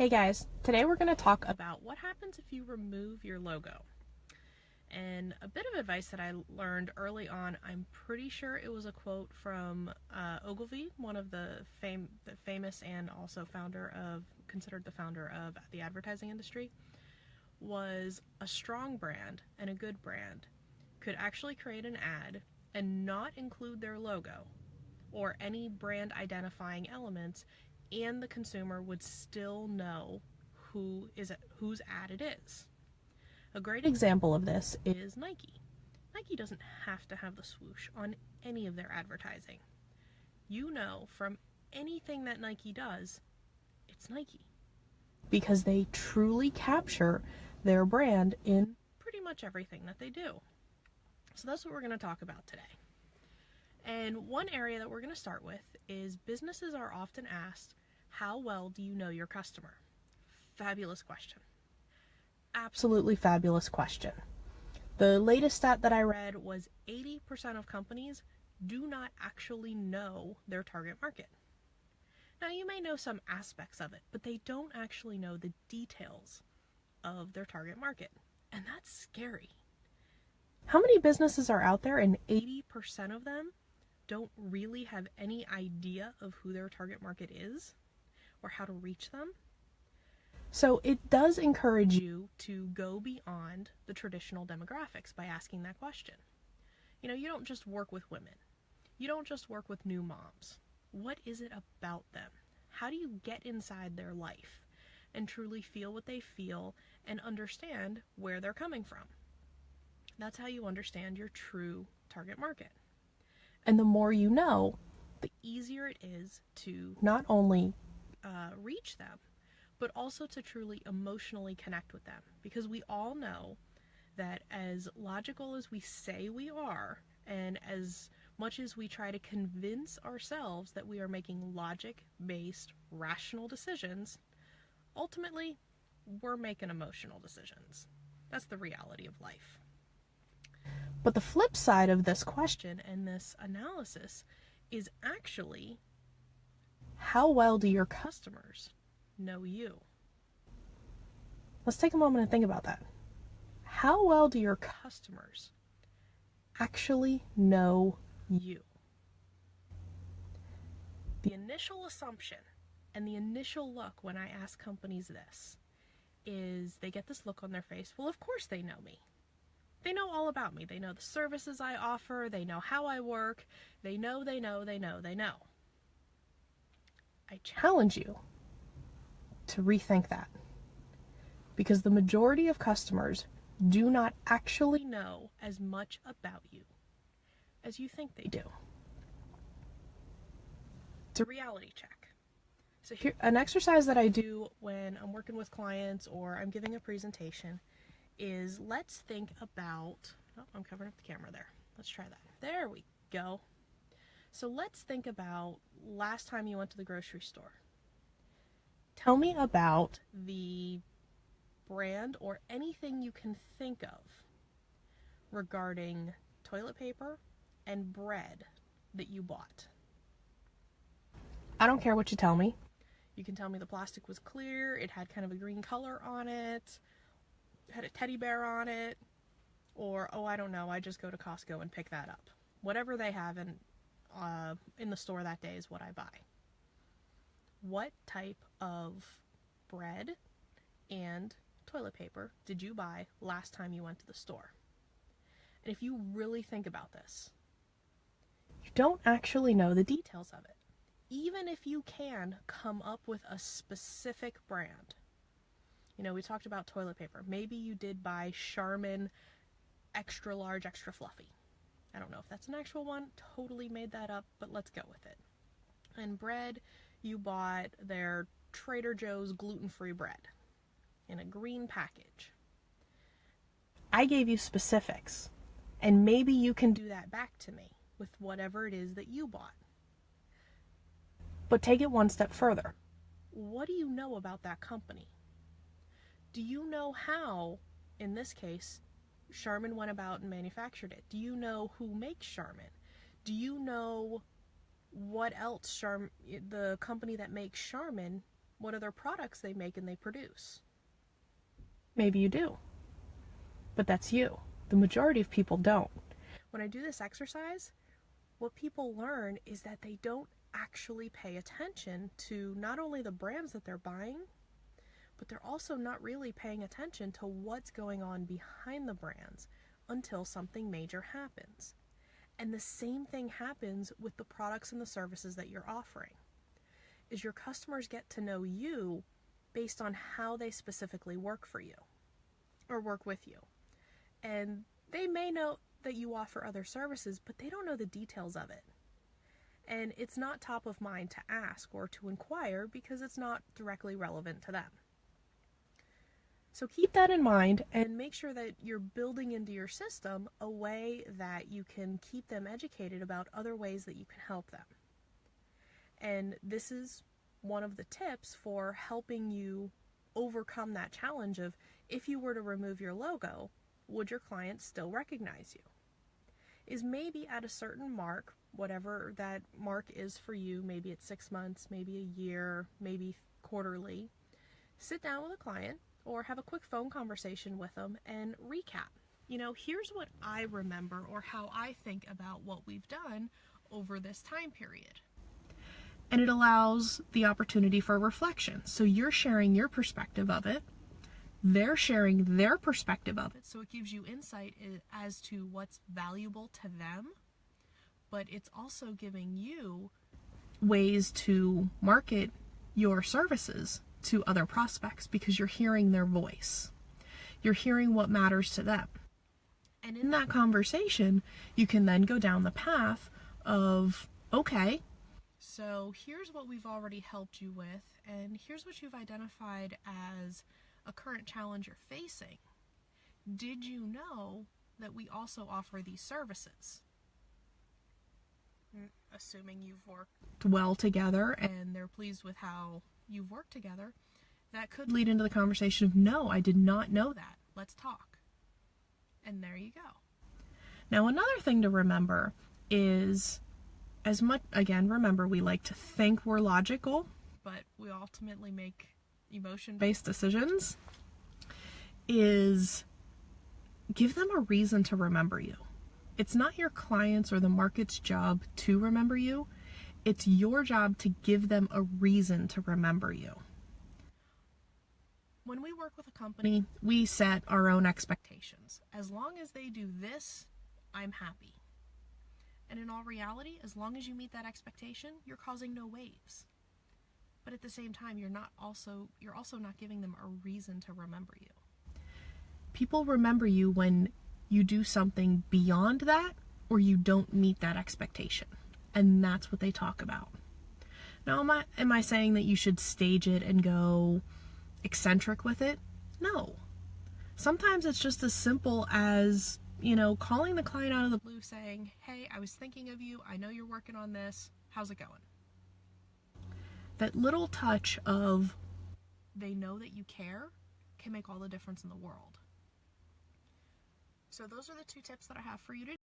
Hey guys, today we're going to talk about what happens if you remove your logo. And a bit of advice that I learned early on, I'm pretty sure it was a quote from uh, Ogilvy, one of the, fam- the famous and also founder of, considered the founder of the advertising industry, was a strong brand and a good brand could actually create an ad and not include their logo or any brand identifying elements and the consumer would still know who is whose ad it is. A great example of this is Nike. Nike doesn't have to have the swoosh on any of their advertising. You know from anything that Nike does, it's Nike. Because they truly capture their brand in pretty much everything that they do. So that's what we're going to talk about today. And one area that we're going to start with is businesses are often asked how well do you know your customer? Fabulous question. Absolutely fabulous question. The latest stat that I read was 80% of companies do not actually know their target market. Now, you may know some aspects of it, but they don't actually know the details of their target market. And that's scary. How many businesses are out there and 80% of them don't really have any idea of who their target market is? Or how to reach them. So it does encourage you to go beyond the traditional demographics by asking that question. You know, you don't just work with women. You don't just work with new moms. What is it about them? How do you get inside their life and truly feel what they feel and understand where they're coming from? That's how you understand your true target market. And the more you know, the easier it is to not only uh, reach them, but also to truly emotionally connect with them. Because we all know that as logical as we say we are, and as much as we try to convince ourselves that we are making logic based, rational decisions, ultimately, we're making emotional decisions. That's the reality of life. But the flip side of this question and this analysis is actually how well do your customers know you? Let's take a moment and think about that. How well do your customers actually know you? The initial assumption and the initial look when I ask companies this is they get this look on their face. Well, of course they know me. They know all about me. They know the services I offer. They know how I work. They know, they know, they know, they know. I challenge you to rethink that. Because the majority of customers do not actually know as much about you as you think they do. It's a reality check. So here an exercise that I do when I'm working with clients or I'm giving a presentation is let's think about oh, I'm covering up the camera there. Let's try that. There we go. So let's think about last time you went to the grocery store. Tell me about the brand or anything you can think of regarding toilet paper and bread that you bought. I don't care what you tell me. You can tell me the plastic was clear, it had kind of a green color on it, had a teddy bear on it, or oh, I don't know, I just go to Costco and pick that up. Whatever they have in uh, in the store that day is what I buy. What type of bread and toilet paper did you buy last time you went to the store? And if you really think about this, you don't actually know the details of it. Even if you can come up with a specific brand. You know, we talked about toilet paper. Maybe you did buy Charmin extra large, extra fluffy. I don't know if that's an actual one, totally made that up, but let's go with it. And bread, you bought their Trader Joe's gluten free bread in a green package. I gave you specifics, and maybe you can do that back to me with whatever it is that you bought. But take it one step further. What do you know about that company? Do you know how, in this case, Charmin went about and manufactured it? Do you know who makes Charmin? Do you know what else Charm the company that makes Charmin what other products they make and they produce. Maybe you do. But that's you. The majority of people don't. When I do this exercise, what people learn is that they don't actually pay attention to not only the brands that they're buying, but they're also not really paying attention to what's going on behind the brands until something major happens. And the same thing happens with the products and the services that you're offering. Is your customers get to know you based on how they specifically work for you or work with you. And they may know that you offer other services, but they don't know the details of it. And it's not top of mind to ask or to inquire because it's not directly relevant to them. So keep that in mind and make sure that you're building into your system a way that you can keep them educated about other ways that you can help them. And this is one of the tips for helping you overcome that challenge of if you were to remove your logo, would your clients still recognize you? Is maybe at a certain mark, whatever that mark is for you, maybe it's six months, maybe a year, maybe quarterly, sit down with a client or have a quick phone conversation with them and recap. You know, here's what I remember or how I think about what we've done over this time period. And it allows the opportunity for reflection. So you're sharing your perspective of it, they're sharing their perspective of it. So it gives you insight as to what's valuable to them, but it's also giving you ways to market your services to other prospects because you're hearing their voice. You're hearing what matters to them. And in that conversation, you can then go down the path of, okay, so here's what we've already helped you with, and here's what you've identified as a current challenge you're facing. Did you know that we also offer these services? Mm, assuming you've worked well together and they're pleased with how you've worked together, that could lead into the conversation of, no, I did not know that. Let's talk. And there you go. Now, another thing to remember is as much, again, remember, we like to think we're logical, but we ultimately make emotion based decisions. Is give them a reason to remember you. It's not your clients or the market's job to remember you. It's your job to give them a reason to remember you. When we work with a company, we set our own expectations. As long as they do this, I'm happy. And in all reality, as long as you meet that expectation, you're causing no waves. But at the same time, you're not also you're also not giving them a reason to remember you. People remember you when you do something beyond that or you don't meet that expectation and that's what they talk about. Now, am I, am I saying that you should stage it and go eccentric with it? No. Sometimes it's just as simple as, you know, calling the client out of the blue saying, hey, I was thinking of you. I know you're working on this. How's it going? That little touch of they know that you care can make all the difference in the world. So those are the two tips that I have for you today.